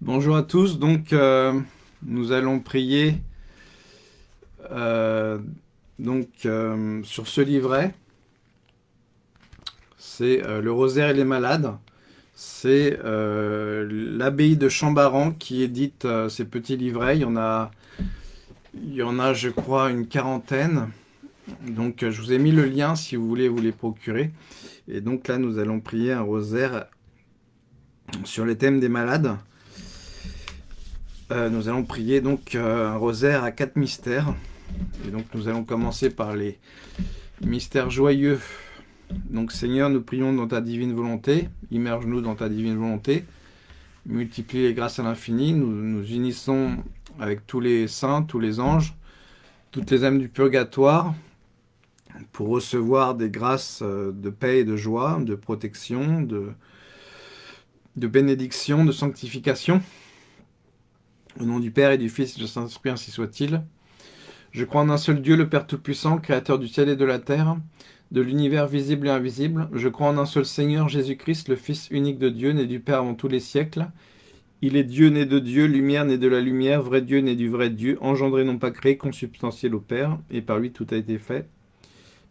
Bonjour à tous, donc euh, nous allons prier euh, donc, euh, sur ce livret. C'est le rosaire et les malades. C'est l'abbaye de Chambaran qui édite ces petits livrets. Il y en a, il y en a je crois une quarantaine. Donc je vous ai mis le lien si vous voulez vous les procurer. Et donc là nous allons prier un rosaire sur les thèmes des malades. Euh, nous allons prier donc euh, un rosaire à quatre mystères. Et donc nous allons commencer par les mystères joyeux. Donc Seigneur, nous prions dans ta divine volonté. Immerge-nous dans ta divine volonté. Multiplie les grâces à l'infini. Nous nous unissons avec tous les saints, tous les anges, toutes les âmes du purgatoire pour recevoir des grâces euh, de paix et de joie, de protection, de, de bénédiction, de sanctification. Au nom du Père et du Fils et du Saint-Esprit, ainsi soit-il. Je crois en un seul Dieu, le Père Tout-Puissant, Créateur du ciel et de la terre, de l'univers visible et invisible. Je crois en un seul Seigneur, Jésus-Christ, le Fils unique de Dieu, né du Père avant tous les siècles. Il est Dieu né de Dieu, lumière né de la lumière, vrai Dieu né du vrai Dieu, engendré non pas créé, consubstantiel au Père, et par lui tout a été fait.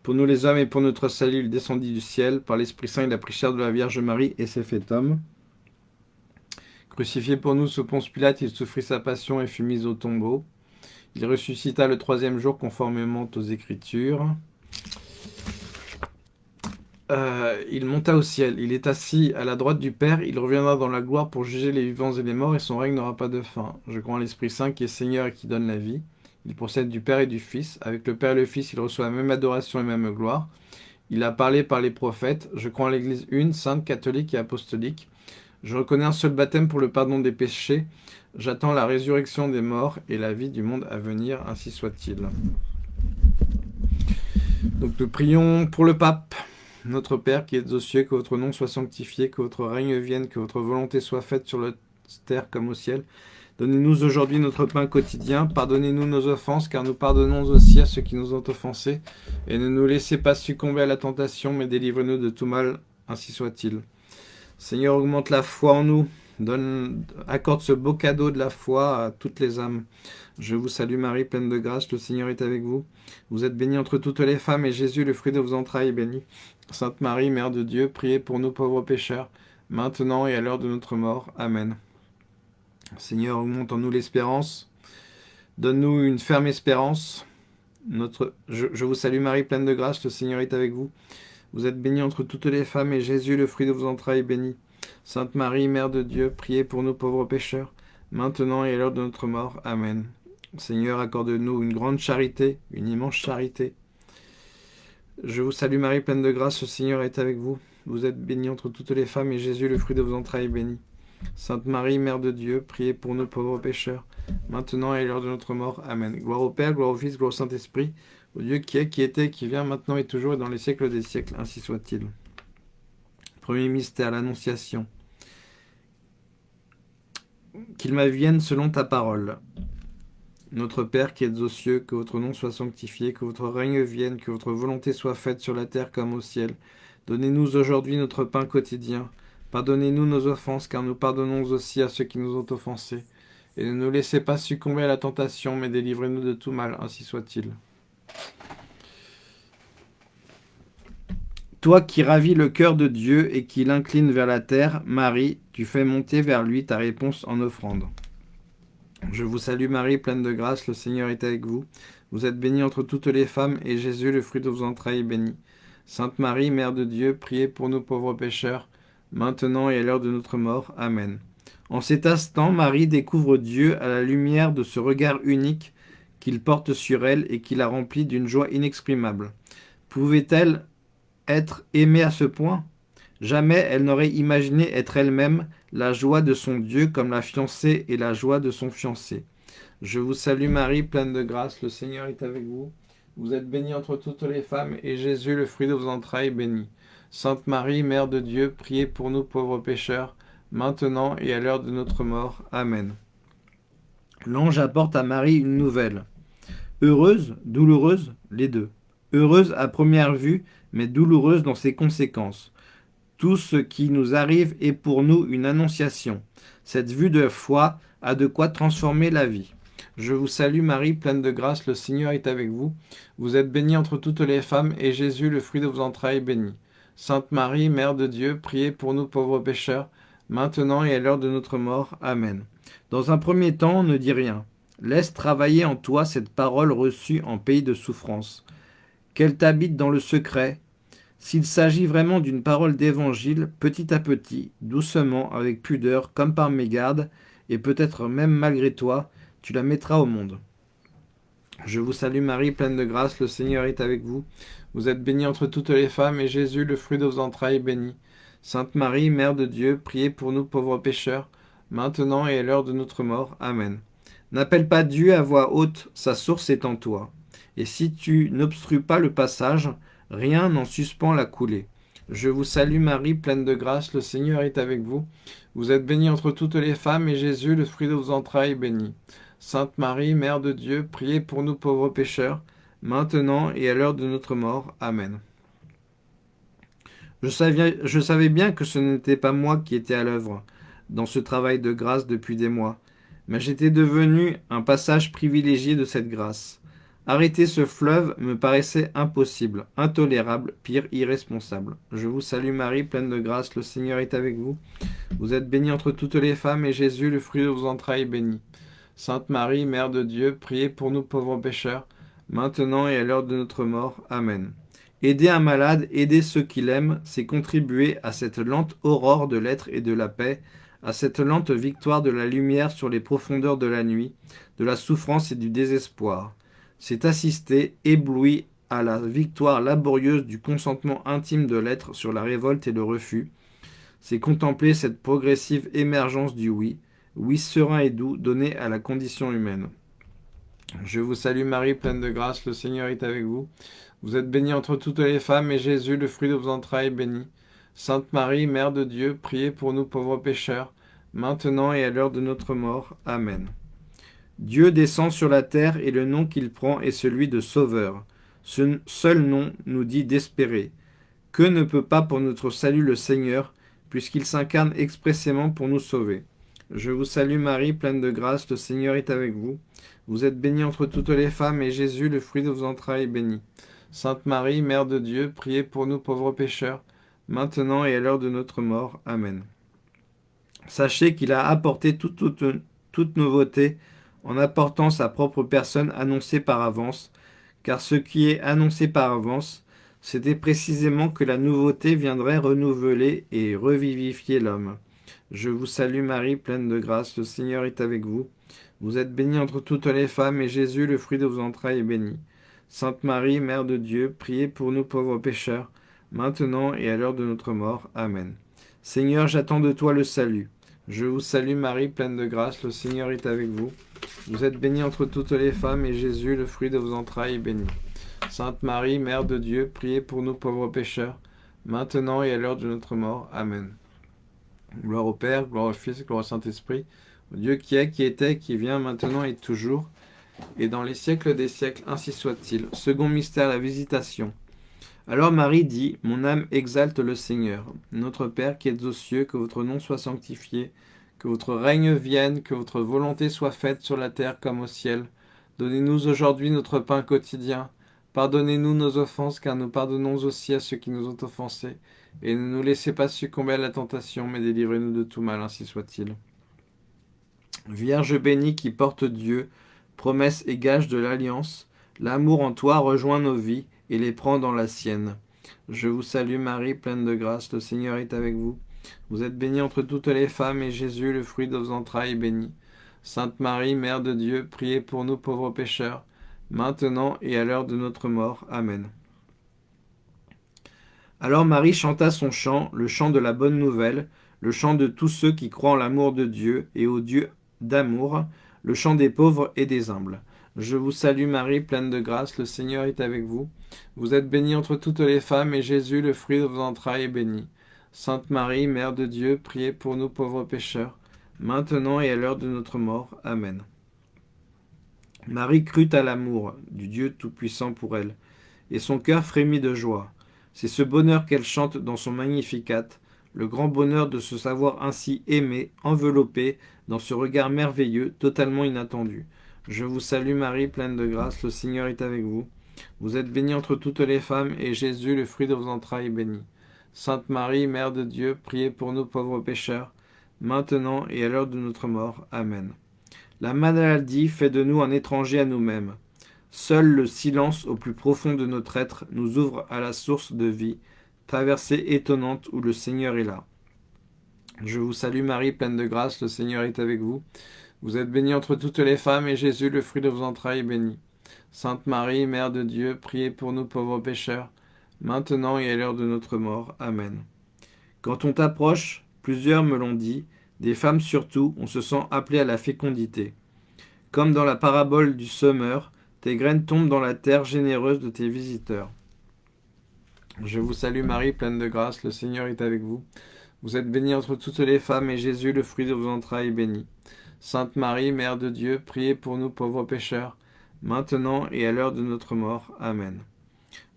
Pour nous les hommes et pour notre salut, il descendit du ciel, par l'Esprit Saint il a pris chair de la Vierge Marie et s'est fait homme. Crucifié pour nous sous Ponce Pilate, il souffrit sa passion et fut mis au tombeau. Il ressuscita le troisième jour conformément aux Écritures. Euh, il monta au ciel, il est assis à la droite du Père, il reviendra dans la gloire pour juger les vivants et les morts, et son règne n'aura pas de fin. Je crois en l'Esprit Saint qui est Seigneur et qui donne la vie. Il procède du Père et du Fils. Avec le Père et le Fils, il reçoit la même adoration et même gloire. Il a parlé par les prophètes. Je crois en l'Église une, sainte, catholique et apostolique. Je reconnais un seul baptême pour le pardon des péchés. J'attends la résurrection des morts et la vie du monde à venir, ainsi soit-il. Donc nous prions pour le pape. Notre Père qui es aux cieux, que votre nom soit sanctifié, que votre règne vienne, que votre volonté soit faite sur la terre comme au ciel. Donnez-nous aujourd'hui notre pain quotidien. Pardonnez-nous nos offenses, car nous pardonnons aussi à ceux qui nous ont offensés. Et ne nous laissez pas succomber à la tentation, mais délivrez-nous de tout mal, ainsi soit-il. Seigneur, augmente la foi en nous. Donne, accorde ce beau cadeau de la foi à toutes les âmes. Je vous salue Marie, pleine de grâce, le Seigneur est avec vous. Vous êtes bénie entre toutes les femmes, et Jésus, le fruit de vos entrailles, est béni. Sainte Marie, Mère de Dieu, priez pour nous pauvres pécheurs, maintenant et à l'heure de notre mort. Amen. Seigneur, augmente en nous l'espérance. Donne-nous une ferme espérance. Je vous salue Marie, pleine de grâce, le Seigneur est avec vous. Vous êtes bénie entre toutes les femmes, et Jésus, le fruit de vos entrailles, est béni. Sainte Marie, Mère de Dieu, priez pour nous pauvres pécheurs, maintenant et à l'heure de notre mort. Amen. Seigneur, accorde-nous une grande charité, une immense charité. Je vous salue Marie, pleine de grâce, le Seigneur est avec vous. Vous êtes bénie entre toutes les femmes, et Jésus, le fruit de vos entrailles, est béni. Sainte Marie, Mère de Dieu, priez pour nous pauvres pécheurs, maintenant et à l'heure de notre mort. Amen. Gloire au Père, gloire au Fils, gloire au Saint-Esprit, au Dieu qui est, qui était, qui vient, maintenant et toujours et dans les siècles des siècles, ainsi soit-il. Premier mystère, l'Annonciation. Qu'il m'avienne selon ta parole. Notre Père qui êtes aux cieux, que votre nom soit sanctifié, que votre règne vienne, que votre volonté soit faite sur la terre comme au ciel. Donnez-nous aujourd'hui notre pain quotidien. Pardonnez-nous nos offenses, car nous pardonnons aussi à ceux qui nous ont offensés. Et ne nous laissez pas succomber à la tentation, mais délivrez-nous de tout mal, ainsi soit-il. Toi qui ravis le cœur de Dieu et qui l'incline vers la terre, Marie, tu fais monter vers lui ta réponse en offrande. Je vous salue Marie, pleine de grâce, le Seigneur est avec vous. Vous êtes bénie entre toutes les femmes, et Jésus, le fruit de vos entrailles, est béni. Sainte Marie, Mère de Dieu, priez pour nous pauvres pécheurs, maintenant et à l'heure de notre mort. Amen. En cet instant, Marie découvre Dieu à la lumière de ce regard unique qu'il porte sur elle et qui la remplit d'une joie inexprimable. Pouvait-elle être aimée à ce point? Jamais elle n'aurait imaginé être elle-même la joie de son Dieu comme la fiancée et la joie de son fiancé. Je vous salue Marie, pleine de grâce, le Seigneur est avec vous. Vous êtes bénie entre toutes les femmes, et Jésus, le fruit de vos entrailles, est béni. Sainte Marie, Mère de Dieu, priez pour nous pauvres pécheurs, maintenant et à l'heure de notre mort. Amen. L'ange apporte à Marie une nouvelle. Heureuse, douloureuse, les deux. Heureuse à première vue, mais douloureuse dans ses conséquences. Tout ce qui nous arrive est pour nous une annonciation. Cette vue de foi a de quoi transformer la vie. Je vous salue Marie, pleine de grâce, le Seigneur est avec vous. Vous êtes bénie entre toutes les femmes, et Jésus, le fruit de vos entrailles, est béni. Sainte Marie, Mère de Dieu, priez pour nous pauvres pécheurs, maintenant et à l'heure de notre mort. Amen. Dans un premier temps, ne dis rien. Laisse travailler en toi cette parole reçue en pays de souffrance. Qu'elle t'habite dans le secret. S'il s'agit vraiment d'une parole d'évangile, petit à petit, doucement, avec pudeur, comme par mégarde, et peut-être même malgré toi, tu la mettras au monde. Je vous salue Marie, pleine de grâce, le Seigneur est avec vous. Vous êtes bénie entre toutes les femmes, et Jésus, le fruit de vos entrailles, est béni. Sainte Marie, Mère de Dieu, priez pour nous pauvres pécheurs, maintenant et à l'heure de notre mort. Amen. N'appelle pas Dieu à voix haute, sa source est en toi. Et si tu n'obstrues pas le passage, rien n'en suspend la coulée. Je vous salue Marie, pleine de grâce, le Seigneur est avec vous. Vous êtes bénie entre toutes les femmes, et Jésus, le fruit de vos entrailles, est béni. Sainte Marie, Mère de Dieu, priez pour nous pauvres pécheurs, maintenant et à l'heure de notre mort. Amen. Je savais, je savais bien que ce n'était pas moi qui étais à l'œuvre dans ce travail de grâce depuis des mois, mais j'étais devenu un passage privilégié de cette grâce. Arrêter ce fleuve me paraissait impossible, intolérable, pire, irresponsable. Je vous salue Marie, pleine de grâce, le Seigneur est avec vous. Vous êtes bénie entre toutes les femmes, et Jésus, le fruit de vos entrailles, est béni. Sainte Marie, Mère de Dieu, priez pour nous pauvres pécheurs, maintenant et à l'heure de notre mort. Amen. Aider un malade, aider ceux qui l'aiment, c'est contribuer à cette lente aurore de l'être et de la paix, à cette lente victoire de la lumière sur les profondeurs de la nuit, de la souffrance et du désespoir. C'est assister, ébloui, à la victoire laborieuse du consentement intime de l'être sur la révolte et le refus. C'est contempler cette progressive émergence du oui, oui serein et doux, donné à la condition humaine. Je vous salue Marie, pleine de grâce, le Seigneur est avec vous. Vous êtes bénie entre toutes les femmes, et Jésus, le fruit de vos entrailles, est béni. Sainte Marie, Mère de Dieu, priez pour nous pauvres pécheurs, maintenant et à l'heure de notre mort. Amen. Dieu descend sur la terre, et le nom qu'il prend est celui de Sauveur. Ce seul nom nous dit d'espérer. Que ne peut pas pour notre salut le Seigneur, puisqu'il s'incarne expressément pour nous sauver? Je vous salue Marie, pleine de grâce, le Seigneur est avec vous. Vous êtes bénie entre toutes les femmes, et Jésus, le fruit de vos entrailles, est béni. Sainte Marie, Mère de Dieu, priez pour nous pauvres pécheurs, maintenant et à l'heure de notre mort. Amen. Sachez qu'il a apporté toute, nouveauté en apportant sa propre personne annoncée par avance, car ce qui est annoncé par avance, c'était précisément que la nouveauté viendrait renouveler et revivifier l'homme. Je vous salue Marie, pleine de grâce, le Seigneur est avec vous. Vous êtes bénie entre toutes les femmes, et Jésus, le fruit de vos entrailles, est béni. Sainte Marie, Mère de Dieu, priez pour nous pauvres pécheurs, maintenant et à l'heure de notre mort. Amen. Seigneur, j'attends de toi le salut. Je vous salue Marie, pleine de grâce, le Seigneur est avec vous. Vous êtes bénie entre toutes les femmes, et Jésus, le fruit de vos entrailles, est béni. Sainte Marie, Mère de Dieu, priez pour nous pauvres pécheurs, maintenant et à l'heure de notre mort. Amen. Gloire au Père, gloire au Fils, gloire au Saint-Esprit, au Dieu qui est, qui était, qui vient, maintenant et toujours, et dans les siècles des siècles, ainsi soit-il. Second mystère, la visitation. Alors Marie dit, Mon âme exalte le Seigneur. Notre Père qui êtes aux cieux, que votre nom soit sanctifié, que votre règne vienne, que votre volonté soit faite sur la terre comme au ciel. Donnez-nous aujourd'hui notre pain quotidien. Pardonnez-nous nos offenses, car nous pardonnons aussi à ceux qui nous ont offensés et ne nous laissez pas succomber à la tentation, mais délivrez-nous de tout mal, ainsi soit-il. Vierge bénie qui porte Dieu, promesse et gage de l'alliance, l'amour en toi rejoint nos vies et les prend dans la sienne. Je vous salue Marie, pleine de grâce, le Seigneur est avec vous. Vous êtes bénie entre toutes les femmes, et Jésus, le fruit de vos entrailles, est béni. Sainte Marie, Mère de Dieu, priez pour nous pauvres pécheurs, maintenant et à l'heure de notre mort. Amen. Alors Marie chanta son chant, le chant de la bonne nouvelle, le chant de tous ceux qui croient en l'amour de Dieu et au Dieu d'amour, le chant des pauvres et des humbles. Je vous salue Marie, pleine de grâce, le Seigneur est avec vous. Vous êtes bénie entre toutes les femmes, et Jésus, le fruit de vos entrailles, est béni. Sainte Marie, Mère de Dieu, priez pour nous pauvres pécheurs, maintenant et à l'heure de notre mort. Amen. Marie crut à l'amour du Dieu Tout-Puissant pour elle, et son cœur frémit de joie. C'est ce bonheur qu'elle chante dans son Magnificat, le grand bonheur de se savoir ainsi aimé, enveloppé dans ce regard merveilleux, totalement inattendu. Je vous salue Marie, pleine de grâce, le Seigneur est avec vous. Vous êtes bénie entre toutes les femmes, et Jésus, le fruit de vos entrailles, est béni. Sainte Marie, Mère de Dieu, priez pour nous pauvres pécheurs, maintenant et à l'heure de notre mort. Amen. La maladie fait de nous un étranger à nous-mêmes. Seul le silence au plus profond de notre être nous ouvre à la source de vie, traversée étonnante où le Seigneur est là. Je vous salue Marie, pleine de grâce, le Seigneur est avec vous. Vous êtes bénie entre toutes les femmes, et Jésus, le fruit de vos entrailles, est béni. Sainte Marie, Mère de Dieu, priez pour nous pauvres pécheurs, maintenant et à l'heure de notre mort. Amen. Quand on t'approche, plusieurs me l'ont dit, des femmes surtout, on se sent appelé à la fécondité. Comme dans la parabole du semeur, tes graines tombent dans la terre généreuse de tes visiteurs. Je vous salue Marie, pleine de grâce, le Seigneur est avec vous. Vous êtes bénie entre toutes les femmes, et Jésus, le fruit de vos entrailles, est béni. Sainte Marie, Mère de Dieu, priez pour nous pauvres pécheurs, maintenant et à l'heure de notre mort. Amen.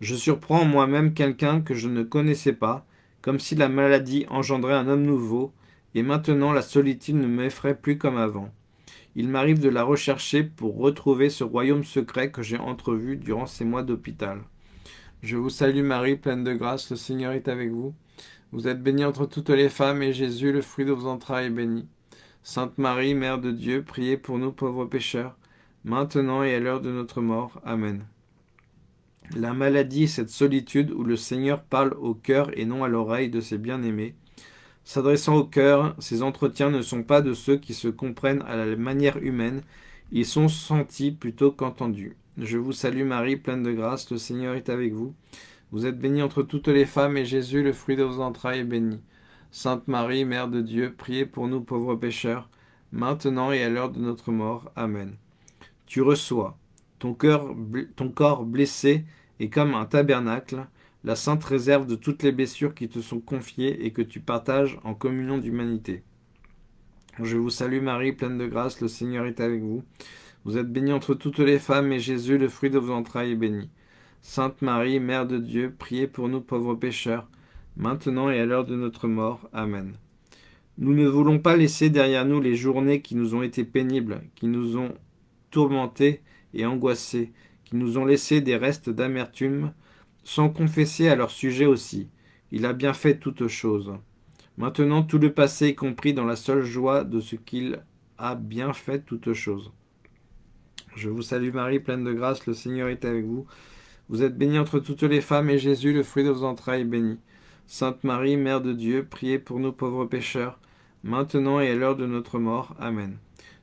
Je surprends moi-même quelqu'un que je ne connaissais pas, comme si la maladie engendrait un homme nouveau, et maintenant la solitude ne m'effraie plus comme avant. Il m'arrive de la rechercher pour retrouver ce royaume secret que j'ai entrevu durant ces mois d'hôpital. Je vous salue Marie, pleine de grâce, le Seigneur est avec vous. Vous êtes bénie entre toutes les femmes, et Jésus, le fruit de vos entrailles, est béni. Sainte Marie, Mère de Dieu, priez pour nous pauvres pécheurs, maintenant et à l'heure de notre mort. Amen. La maladie cette solitude où le Seigneur parle au cœur et non à l'oreille de ses bien-aimés. S'adressant au cœur, ces entretiens ne sont pas de ceux qui se comprennent à la manière humaine, ils sont sentis plutôt qu'entendus. Je vous salue Marie, pleine de grâce, le Seigneur est avec vous. Vous êtes bénie entre toutes les femmes, et Jésus, le fruit de vos entrailles, est béni. Sainte Marie, Mère de Dieu, priez pour nous pauvres pécheurs, maintenant et à l'heure de notre mort. Amen. Tu reçois, ton, cœur, ton corps blessé est comme un tabernacle, la sainte réserve de toutes les blessures qui te sont confiées et que tu partages en communion d'humanité. Je vous salue Marie, pleine de grâce, le Seigneur est avec vous. Vous êtes bénie entre toutes les femmes, et Jésus, le fruit de vos entrailles, est béni. Sainte Marie, Mère de Dieu, priez pour nous pauvres pécheurs, maintenant et à l'heure de notre mort. Amen. Nous ne voulons pas laisser derrière nous les journées qui nous ont été pénibles, qui nous ont tourmentés et angoissés, qui nous ont laissé des restes d'amertume, sans confesser à leur sujet aussi. Il a bien fait toutes choses. Maintenant tout le passé est compris dans la seule joie de ce qu'il a bien fait toutes choses. Je vous salue Marie, pleine de grâce, le Seigneur est avec vous. Vous êtes bénie entre toutes les femmes, et Jésus, le fruit de vos entrailles, est béni. Sainte Marie, Mère de Dieu, priez pour nous pauvres pécheurs, maintenant et à l'heure de notre mort. Amen.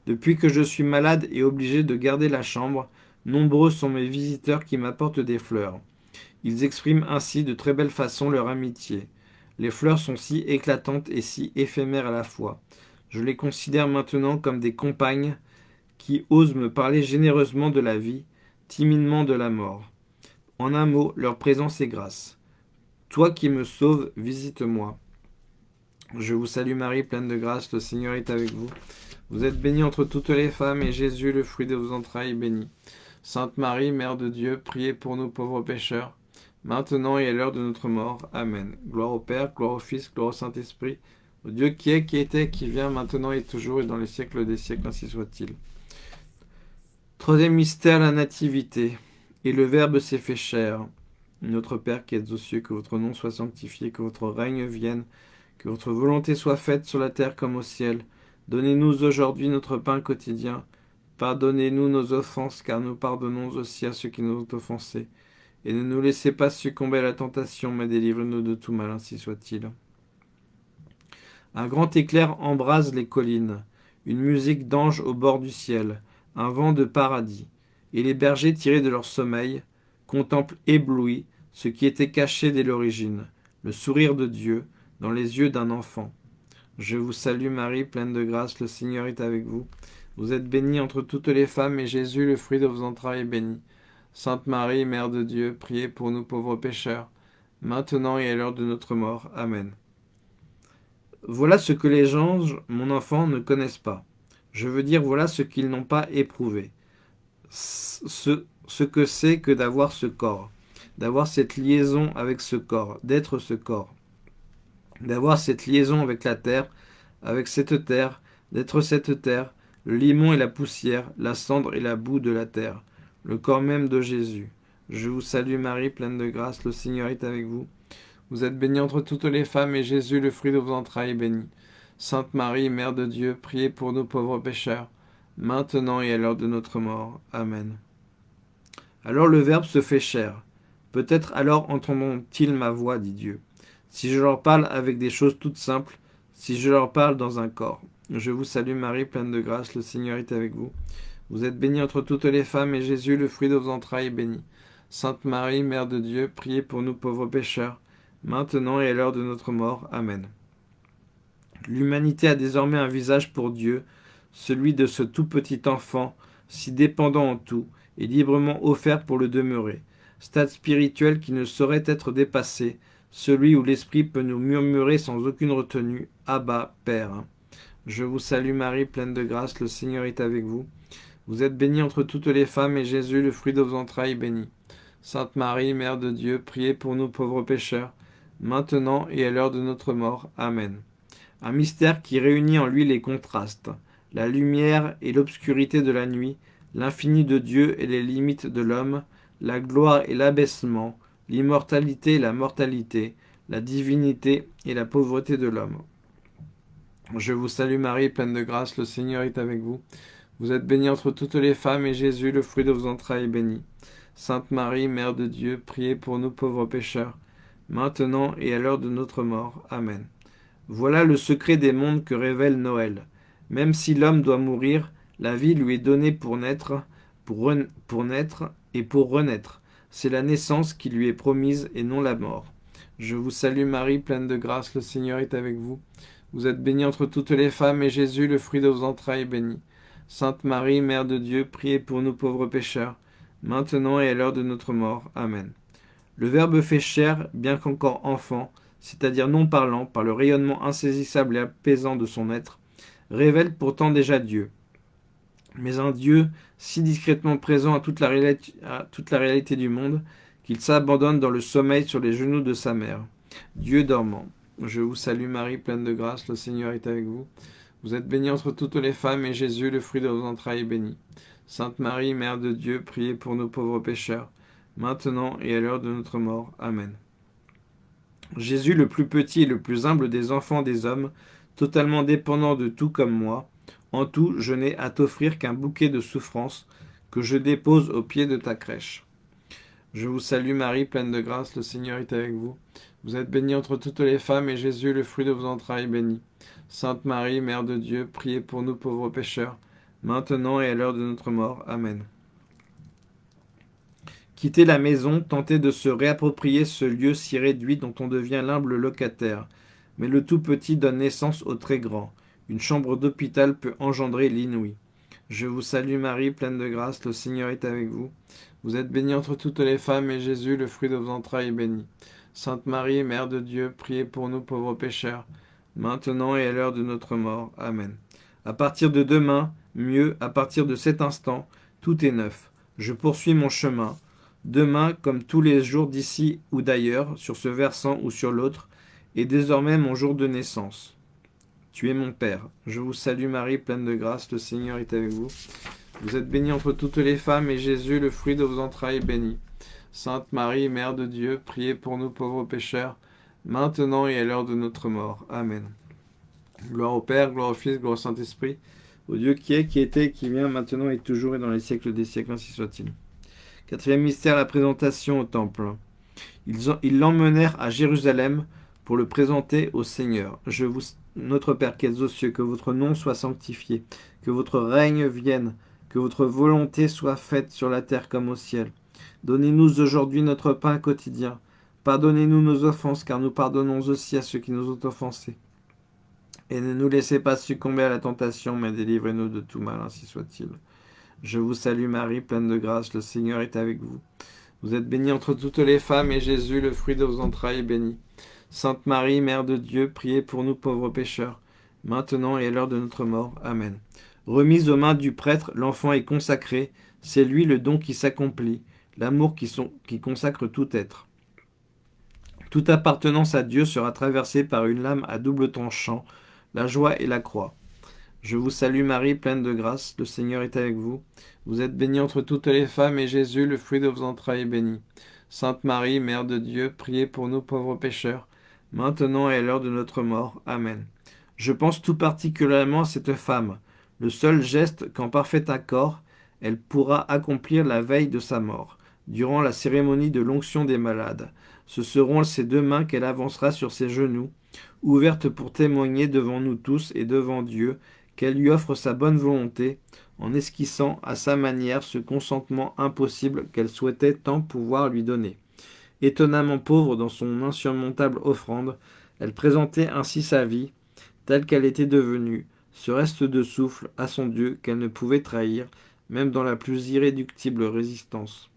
Depuis que je suis malade et obligé de garder la chambre, nombreux sont mes visiteurs qui m'apportent des fleurs. Ils expriment ainsi de très belle façon leur amitié. Les fleurs sont si éclatantes et si éphémères à la fois. Je les considère maintenant comme des compagnes qui osent me parler généreusement de la vie, timidement de la mort. En un mot, leur présence est grâce. Toi qui me sauves, visite-moi. Je vous salue Marie, pleine de grâce, le Seigneur est avec vous. Vous êtes bénie entre toutes les femmes, et Jésus, le fruit de vos entrailles, est béni. Sainte Marie, Mère de Dieu, priez pour nous pauvres pécheurs, maintenant et à l'heure de notre mort. Amen. Gloire au Père, gloire au Fils, gloire au Saint-Esprit, au Dieu qui est, qui était, qui vient, maintenant et toujours, et dans les siècles des siècles, ainsi soit-il. Troisième mystère, la Nativité. Et le Verbe s'est fait chair. Notre Père qui êtes aux cieux, que votre nom soit sanctifié, que votre règne vienne, que votre volonté soit faite sur la terre comme au ciel. Donnez-nous aujourd'hui notre pain quotidien. Pardonnez-nous nos offenses, car nous pardonnons aussi à ceux qui nous ont offensés. Et ne nous laissez pas succomber à la tentation, mais délivre-nous de tout mal, ainsi soit-il. Un grand éclair embrase les collines, une musique d'ange au bord du ciel, un vent de paradis. Et les bergers, tirés de leur sommeil, contemplent éblouis ce qui était caché dès l'origine, le sourire de Dieu dans les yeux d'un enfant. Je vous salue Marie, pleine de grâce, le Seigneur est avec vous. Vous êtes bénie entre toutes les femmes, et Jésus, le fruit de vos entrailles, est béni. Sainte Marie, Mère de Dieu, priez pour nous pauvres pécheurs, maintenant et à l'heure de notre mort. Amen. Voilà ce que les anges, mon enfant, ne connaissent pas. Je veux dire, voilà ce qu'ils n'ont pas éprouvé. Ce, ce que c'est que d'avoir ce corps, d'avoir cette liaison avec ce corps, d'être ce corps. d'avoir cette liaison avec la terre, avec cette terre, d'être cette terre, le limon et la poussière, la cendre et la boue de la terre, le corps même de Jésus. Je vous salue Marie, pleine de grâce, le Seigneur est avec vous. Vous êtes bénie entre toutes les femmes, et Jésus, le fruit de vos entrailles, est béni. Sainte Marie, Mère de Dieu, priez pour nous pauvres pécheurs, maintenant et à l'heure de notre mort. Amen. Alors le Verbe se fait chair. Peut-être alors entendront-ils ma voix, dit Dieu. Si je leur parle avec des choses toutes simples, si je leur parle dans un corps. Je vous salue Marie, pleine de grâce, le Seigneur est avec vous. Vous êtes bénie entre toutes les femmes, et Jésus, le fruit de vos entrailles, est béni. Sainte Marie, Mère de Dieu, priez pour nous pauvres pécheurs, maintenant et à l'heure de notre mort. Amen. L'humanité a désormais un visage pour Dieu, celui de ce tout petit enfant, si dépendant en tout, et librement offert pour le demeurer, stade spirituel qui ne saurait être dépassé, celui où l'Esprit peut nous murmurer sans aucune retenue, Abba, Père. Je vous salue Marie, pleine de grâce, le Seigneur est avec vous. Vous êtes bénie entre toutes les femmes, et Jésus, le fruit de vos entrailles, est béni. Sainte Marie, Mère de Dieu, priez pour nous pauvres pécheurs, maintenant et à l'heure de notre mort. Amen. Un mystère qui réunit en lui les contrastes, la lumière et l'obscurité de la nuit, l'infini de Dieu et les limites de l'homme, la gloire et l'abaissement, l'immortalité et la mortalité, la divinité et la pauvreté de l'homme. Je vous salue Marie, pleine de grâce, le Seigneur est avec vous. Vous êtes bénie entre toutes les femmes, et Jésus, le fruit de vos entrailles, est béni. Sainte Marie, Mère de Dieu, priez pour nous pauvres pécheurs, maintenant et à l'heure de notre mort. Amen. Voilà le secret des mondes que révèle Noël. Même si l'homme doit mourir, la vie lui est donnée pour naître, pour, naître et pour renaître. C'est la naissance qui lui est promise et non la mort. Je vous salue Marie, pleine de grâce, le Seigneur est avec vous. Vous êtes bénie entre toutes les femmes, et Jésus, le fruit de vos entrailles, est béni. Sainte Marie, Mère de Dieu, priez pour nous pauvres pécheurs, maintenant et à l'heure de notre mort. Amen. Le Verbe fait chair, bien qu'encore enfant, c'est-à-dire non parlant, par le rayonnement insaisissable et apaisant de son être, révèle pourtant déjà Dieu. Mais un Dieu si discrètement présent à toute la, réalité, du monde, qu'il s'abandonne dans le sommeil sur les genoux de sa mère. Dieu dormant. Je vous salue Marie, pleine de grâce, le Seigneur est avec vous. Vous êtes bénie entre toutes les femmes, et Jésus, le fruit de vos entrailles, est béni. Sainte Marie, Mère de Dieu, priez pour nos pauvres pécheurs, maintenant et à l'heure de notre mort. Amen. Jésus, le plus petit et le plus humble des enfants des hommes, totalement dépendant de tout comme moi, en tout, je n'ai à t'offrir qu'un bouquet de souffrances que je dépose au pied de ta crèche. Je vous salue Marie, pleine de grâce, le Seigneur est avec vous. Vous êtes bénie entre toutes les femmes, et Jésus, le fruit de vos entrailles, est béni. Sainte Marie, Mère de Dieu, priez pour nous pauvres pécheurs, maintenant et à l'heure de notre mort. Amen. Quitter la maison, tenter de se réapproprier ce lieu si réduit dont on devient l'humble locataire. Mais le tout petit donne naissance au très grand. Une chambre d'hôpital peut engendrer l'inouï. Je vous salue Marie, pleine de grâce, le Seigneur est avec vous. Vous êtes bénie entre toutes les femmes, et Jésus, le fruit de vos entrailles, est béni. Sainte Marie, Mère de Dieu, priez pour nous pauvres pécheurs, maintenant et à l'heure de notre mort. Amen. À partir de demain, mieux, à partir de cet instant, tout est neuf. Je poursuis mon chemin. Demain, comme tous les jours d'ici ou d'ailleurs, sur ce versant ou sur l'autre, est désormais mon jour de naissance. Tu es mon Père. Je vous salue Marie, pleine de grâce, le Seigneur est avec vous. Vous êtes bénie entre toutes les femmes, et Jésus, le fruit de vos entrailles, est béni. Sainte Marie, Mère de Dieu, priez pour nous pauvres pécheurs, maintenant et à l'heure de notre mort. Amen. Gloire au Père, gloire au Fils, gloire au Saint-Esprit, au Dieu qui est, qui était, qui vient, maintenant et toujours et dans les siècles des siècles, ainsi soit-il. Quatrième mystère, la présentation au Temple. Ils l'emmenèrent à Jérusalem pour le présenter au Seigneur. Je vous notre Père qui êtes aux cieux, que votre nom soit sanctifié, que votre règne vienne, que votre volonté soit faite sur la terre comme au ciel. Donnez-nous aujourd'hui notre pain quotidien. Pardonnez-nous nos offenses, car nous pardonnons aussi à ceux qui nous ont offensés. Et ne nous laissez pas succomber à la tentation, mais délivrez-nous de tout mal, ainsi soit-il. Je vous salue Marie, pleine de grâce, le Seigneur est avec vous. Vous êtes bénie entre toutes les femmes, et Jésus, le fruit de vos entrailles, est béni. Sainte Marie, Mère de Dieu, priez pour nous pauvres pécheurs, maintenant et à l'heure de notre mort. Amen. Remise aux mains du prêtre, l'enfant est consacré, c'est lui le don qui s'accomplit, l'amour qui, consacre tout être. Toute appartenance à Dieu sera traversée par une lame à double tranchant, la joie et la croix. Je vous salue Marie, pleine de grâce, le Seigneur est avec vous. Vous êtes bénie entre toutes les femmes, et Jésus, le fruit de vos entrailles, est béni. Sainte Marie, Mère de Dieu, priez pour nous pauvres pécheurs, maintenant et à l'heure de notre mort. Amen. Je pense tout particulièrement à cette femme, le seul geste qu'en parfait accord, elle pourra accomplir la veille de sa mort, durant la cérémonie de l'onction des malades. Ce seront ses deux mains qu'elle avancera sur ses genoux, ouvertes pour témoigner devant nous tous et devant Dieu qu'elle lui offre sa bonne volonté, en esquissant à sa manière ce consentement impossible qu'elle souhaitait tant pouvoir lui donner. Étonnamment pauvre dans son insurmontable offrande, elle présentait ainsi sa vie, telle qu'elle était devenue, ce reste de souffle à son Dieu qu'elle ne pouvait trahir, même dans la plus irréductible résistance.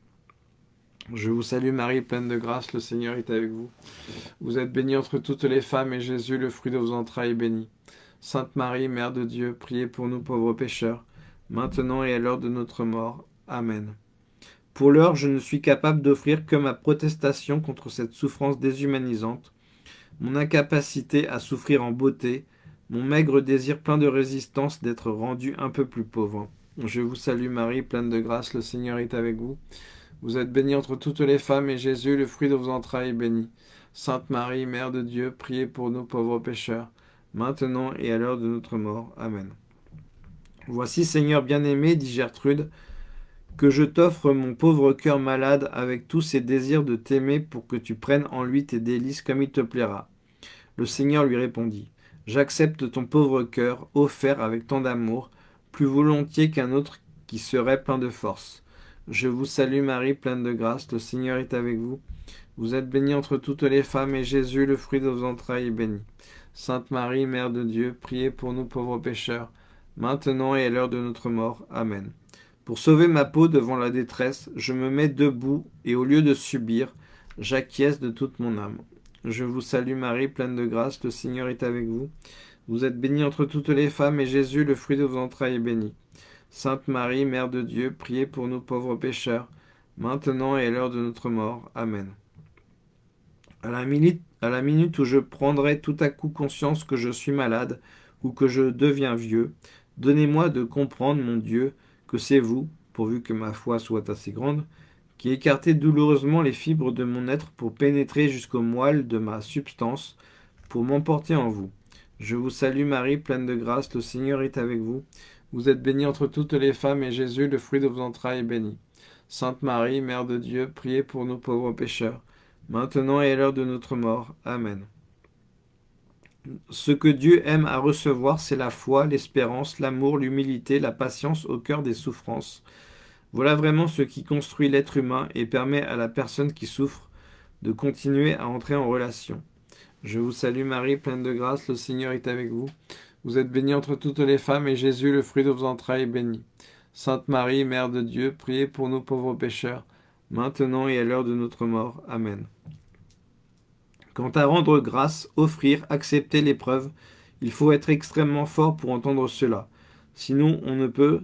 Je vous salue Marie, pleine de grâce, le Seigneur est avec vous. Vous êtes bénie entre toutes les femmes, et Jésus, le fruit de vos entrailles, est béni. Sainte Marie, Mère de Dieu, priez pour nous pauvres pécheurs, maintenant et à l'heure de notre mort. Amen. Pour l'heure, je ne suis capable d'offrir que ma protestation contre cette souffrance déshumanisante, mon incapacité à souffrir en beauté, mon maigre désir plein de résistance d'être rendu un peu plus pauvre. Je vous salue Marie, pleine de grâce, le Seigneur est avec vous. Vous êtes bénie entre toutes les femmes, et Jésus, le fruit de vos entrailles, est béni. Sainte Marie, Mère de Dieu, priez pour nous pauvres pécheurs, maintenant et à l'heure de notre mort. Amen. Voici, Seigneur bien-aimé, dit Gertrude, que je t'offre mon pauvre cœur malade avec tous ses désirs de t'aimer pour que tu prennes en lui tes délices comme il te plaira. Le Seigneur lui répondit, J'accepte ton pauvre cœur, offert avec tant d'amour, plus volontiers qu'un autre qui serait plein de force. Je vous salue Marie, pleine de grâce, le Seigneur est avec vous. Vous êtes bénie entre toutes les femmes, et Jésus, le fruit de vos entrailles, est béni. Sainte Marie, Mère de Dieu, priez pour nous pauvres pécheurs, maintenant et à l'heure de notre mort. Amen. Pour sauver ma peau devant la détresse, je me mets debout, et au lieu de subir, j'acquiesce de toute mon âme. Je vous salue Marie, pleine de grâce, le Seigneur est avec vous. Vous êtes bénie entre toutes les femmes, et Jésus, le fruit de vos entrailles, est béni. Sainte Marie, Mère de Dieu, priez pour nous pauvres pécheurs, maintenant et à l'heure de notre mort. Amen. À la, minute, à la minute où je prendrai tout à coup conscience que je suis malade ou que je deviens vieux, donnez-moi de comprendre, mon Dieu, que c'est vous, pourvu que ma foi soit assez grande, qui écartez douloureusement les fibres de mon être pour pénétrer jusqu'au moelle de ma substance, pour m'emporter en vous. Je vous salue Marie, pleine de grâce, le Seigneur est avec vous. Vous êtes bénie entre toutes les femmes, et Jésus, le fruit de vos entrailles, est béni. Sainte Marie, Mère de Dieu, priez pour nous pauvres pécheurs, maintenant et à l'heure de notre mort. Amen. Ce que Dieu aime à recevoir, c'est la foi, l'espérance, l'amour, l'humilité, la patience au cœur des souffrances. Voilà vraiment ce qui construit l'être humain et permet à la personne qui souffre de continuer à entrer en relation. Je vous salue Marie, pleine de grâce, le Seigneur est avec vous. Vous êtes bénie entre toutes les femmes, et Jésus, le fruit de vos entrailles, est béni. Sainte Marie, Mère de Dieu, priez pour nous pauvres pécheurs, maintenant et à l'heure de notre mort. Amen. Quant à rendre grâce, offrir, accepter l'épreuve, il faut être extrêmement fort pour entendre cela. Sinon, on ne peut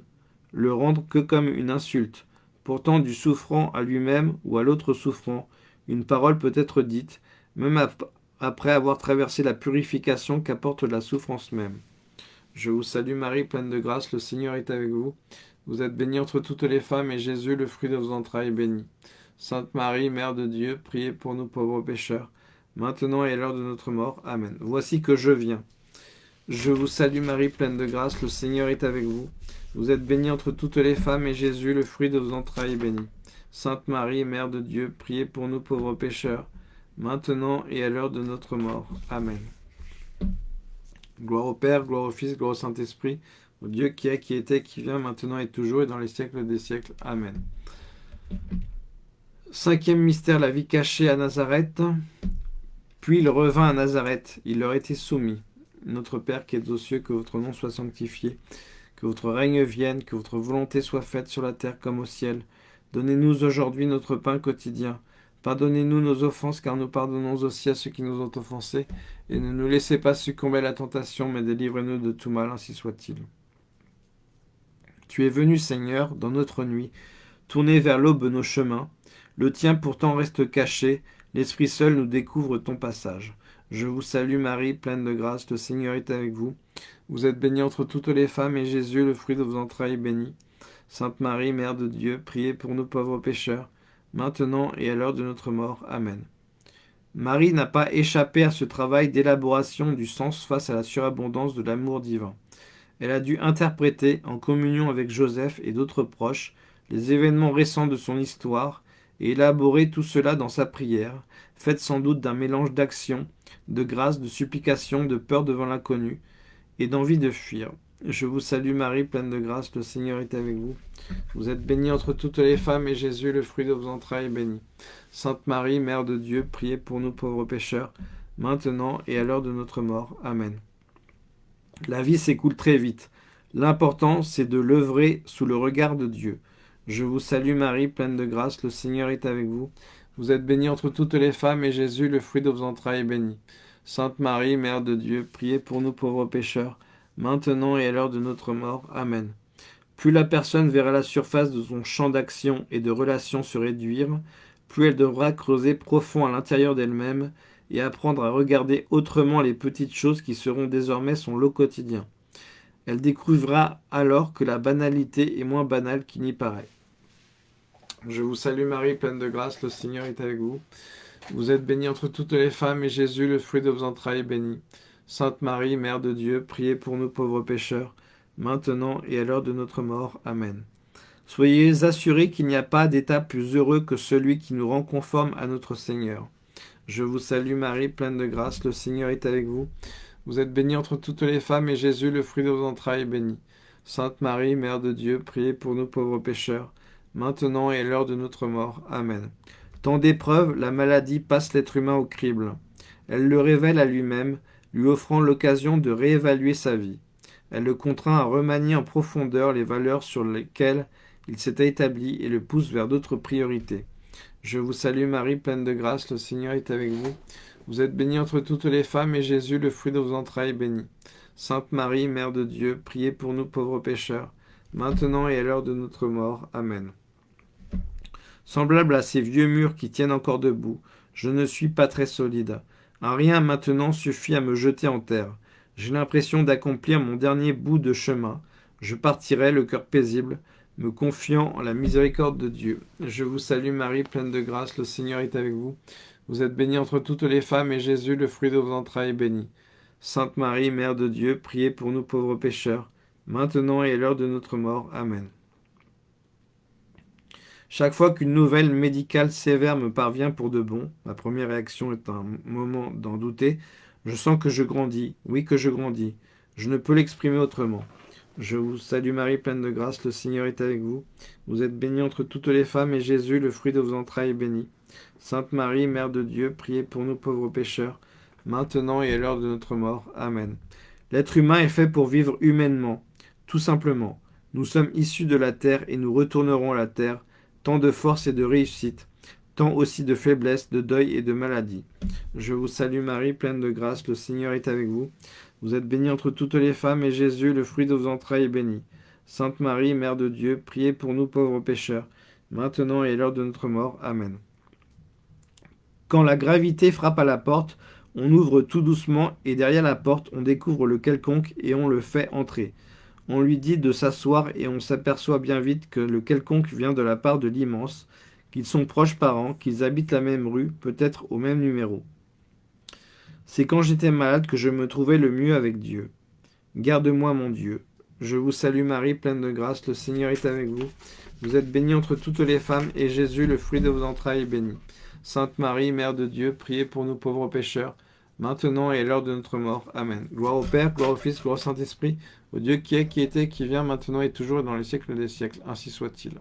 le rendre que comme une insulte. Pourtant, du souffrant à lui-même ou à l'autre souffrant, une parole peut être dite, même après avoir traversé la purification qu'apporte la souffrance même. Je vous salue Marie, pleine de grâce, le Seigneur est avec vous. Vous êtes bénie entre toutes les femmes, et Jésus, le fruit de vos entrailles, est béni. Sainte Marie, Mère de Dieu, priez pour nous pauvres pécheurs, maintenant et à l'heure de notre mort. Amen. Voici que je viens. Je vous salue Marie, pleine de grâce, le Seigneur est avec vous. Vous êtes bénie entre toutes les femmes, et Jésus, le fruit de vos entrailles, est béni. Sainte Marie, Mère de Dieu, priez pour nous pauvres pécheurs, maintenant et à l'heure de notre mort. Amen. Gloire au Père, gloire au Fils, gloire au Saint-Esprit, au Dieu qui est, qui était, qui vient, maintenant et toujours, et dans les siècles des siècles. Amen. Cinquième mystère, la vie cachée à Nazareth. Puis il revint à Nazareth, il leur était soumis. Notre Père qui es aux cieux, que votre nom soit sanctifié, que votre règne vienne, que votre volonté soit faite sur la terre comme au ciel. Donnez-nous aujourd'hui notre pain quotidien. Pardonnez-nous nos offenses, car nous pardonnons aussi à ceux qui nous ont offensés. Et ne nous laissez pas succomber à la tentation, mais délivrez-nous de tout mal, ainsi soit-il. Tu es venu, Seigneur, dans notre nuit, tourner vers l'aube nos chemins. Le tien pourtant reste caché, L'Esprit seul nous découvre ton passage. Je vous salue Marie, pleine de grâce, le Seigneur est avec vous. Vous êtes bénie entre toutes les femmes, et Jésus, le fruit de vos entrailles, est béni. Sainte Marie, Mère de Dieu, priez pour nous pauvres pécheurs, maintenant et à l'heure de notre mort. Amen. Marie n'a pas échappé à ce travail d'élaboration du sens face à la surabondance de l'amour divin. Elle a dû interpréter, en communion avec Joseph et d'autres proches, les événements récents de son histoire et élaborer tout cela dans sa prière, faite sans doute d'un mélange d'action, de grâce, de supplication, de peur devant l'inconnu et d'envie de fuir. Je vous salue Marie, pleine de grâce, le Seigneur est avec vous. Vous êtes bénie entre toutes les femmes, et Jésus, le fruit de vos entrailles, est béni. Sainte Marie, Mère de Dieu, priez pour nous pauvres pécheurs, maintenant et à l'heure de notre mort. Amen. La vie s'écoule très vite. L'important, c'est de l'œuvrer sous le regard de Dieu. Je vous salue Marie, pleine de grâce, le Seigneur est avec vous. Vous êtes bénie entre toutes les femmes, et Jésus, le fruit de vos entrailles, est béni. Sainte Marie, Mère de Dieu, priez pour nous pauvres pécheurs, maintenant et à l'heure de notre mort. Amen. Plus la personne verra la surface de son champ d'action et de relation se réduire, plus elle devra creuser profond à l'intérieur d'elle-même et apprendre à regarder autrement les petites choses qui seront désormais son lot quotidien. Elle découvrira alors que la banalité est moins banale qu'il n'y paraît. Je vous salue Marie, pleine de grâce, le Seigneur est avec vous. Vous êtes bénie entre toutes les femmes, et Jésus, le fruit de vos entrailles, est béni. Sainte Marie, Mère de Dieu, priez pour nous pauvres pécheurs, maintenant et à l'heure de notre mort. Amen. Soyez assurés qu'il n'y a pas d'état plus heureux que celui qui nous rend conforme à notre Seigneur. Je vous salue Marie, pleine de grâce, le Seigneur est avec vous. Vous êtes bénie entre toutes les femmes, et Jésus, le fruit de vos entrailles, est béni. Sainte Marie, Mère de Dieu, priez pour nous pauvres pécheurs, maintenant et à l'heure de notre mort. Amen. Tant d'épreuves, la maladie passe l'être humain au crible. Elle le révèle à lui-même, lui offrant l'occasion de réévaluer sa vie. Elle le contraint à remanier en profondeur les valeurs sur lesquelles il s'était établi et le pousse vers d'autres priorités. Je vous salue Marie, pleine de grâce, le Seigneur est avec vous. Vous êtes bénie entre toutes les femmes, et Jésus, le fruit de vos entrailles, est béni. Sainte Marie, Mère de Dieu, priez pour nous pauvres pécheurs, maintenant et à l'heure de notre mort. Amen. Semblable à ces vieux murs qui tiennent encore debout, je ne suis pas très solide. Un rien maintenant suffit à me jeter en terre. J'ai l'impression d'accomplir mon dernier bout de chemin. Je partirai, le cœur paisible, me confiant en la miséricorde de Dieu. Je vous salue Marie, pleine de grâce, le Seigneur est avec vous. Vous êtes bénie entre toutes les femmes, et Jésus, le fruit de vos entrailles, est béni. Sainte Marie, Mère de Dieu, priez pour nous pauvres pécheurs, maintenant et à l'heure de notre mort. Amen. Chaque fois qu'une nouvelle médicale sévère me parvient pour de bon, ma première réaction est un moment d'en douter, je sens que je grandis, oui que je grandis. Je ne peux l'exprimer autrement. Je vous salue Marie, pleine de grâce, le Seigneur est avec vous. Vous êtes bénie entre toutes les femmes, et Jésus, le fruit de vos entrailles, est béni. Sainte Marie, Mère de Dieu, priez pour nous pauvres pécheurs, maintenant et à l'heure de notre mort. Amen. L'être humain est fait pour vivre humainement, tout simplement. Nous sommes issus de la terre et nous retournerons à la terre, tant de force et de réussite, tant aussi de faiblesse, de deuil et de maladie. Je vous salue Marie, pleine de grâce, le Seigneur est avec vous. Vous êtes bénie entre toutes les femmes, et Jésus, le fruit de vos entrailles, est béni. Sainte Marie, Mère de Dieu, priez pour nous pauvres pécheurs, maintenant et à l'heure de notre mort. Amen. Quand la gravité frappe à la porte, on ouvre tout doucement, et derrière la porte, on découvre le quelconque, et on le fait entrer. On lui dit de s'asseoir et on s'aperçoit bien vite que le quelconque vient de la part de l'immense, qu'ils sont proches parents, qu'ils habitent la même rue, peut-être au même numéro. C'est quand j'étais malade que je me trouvais le mieux avec Dieu. Garde-moi mon Dieu. Je vous salue Marie, pleine de grâce, le Seigneur est avec vous. Vous êtes bénie entre toutes les femmes, et Jésus, le fruit de vos entrailles, est béni. Sainte Marie, Mère de Dieu, priez pour nous pauvres pécheurs, maintenant et à l'heure de notre mort. Amen. Gloire au Père, gloire au Fils, gloire au Saint-Esprit, au Dieu qui est, qui était, qui vient, maintenant et toujours et dans les siècles des siècles. Ainsi soit-il.